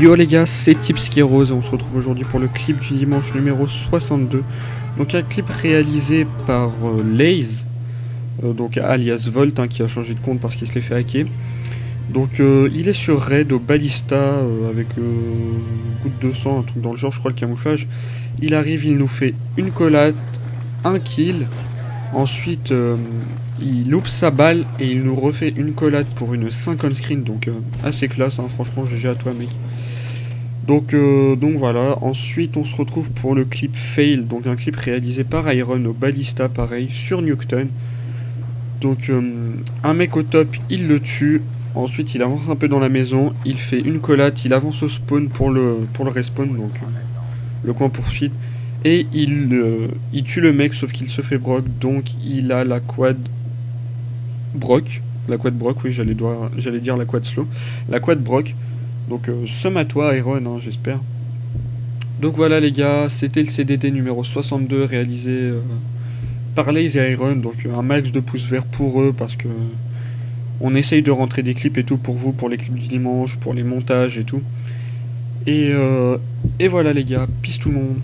Yo les gars, c'est Tips et on se retrouve aujourd'hui pour le clip du dimanche numéro 62. Donc un clip réalisé par euh, Laze, euh, donc alias Volt, hein, qui a changé de compte parce qu'il se l'est fait hacker. Donc euh, il est sur Raid au Balista avec goutte de sang, un truc dans le genre, je crois le camouflage. Il arrive, il nous fait une collate, un kill, ensuite il loupe sa balle et il nous refait une collade pour une 5 on screen, donc euh, assez classe, hein, franchement GG à toi mec. Donc, euh, donc voilà, ensuite on se retrouve pour le clip Fail, donc un clip réalisé par Iron au Ballista, pareil, sur Newton. Donc euh, un mec au top, il le tue, ensuite il avance un peu dans la maison, il fait une collade, il avance au spawn pour le, pour le respawn, donc le coin poursuite. Et il, il tue le mec sauf qu'il se fait broc, donc il a la quad Brock, la quad Brock, oui, j'allais dire la quad slow, la quad Brock. Donc, euh, somme à toi, Iron, hein, j'espère. Donc voilà, les gars, c'était le CDD numéro 62 réalisé euh, par Lazy Iron. Donc, un max de pouces verts pour eux parce que on essaye de rentrer des clips et tout pour vous, pour les clips du dimanche, pour les montages et tout. Et, euh, et voilà, les gars, peace tout le monde.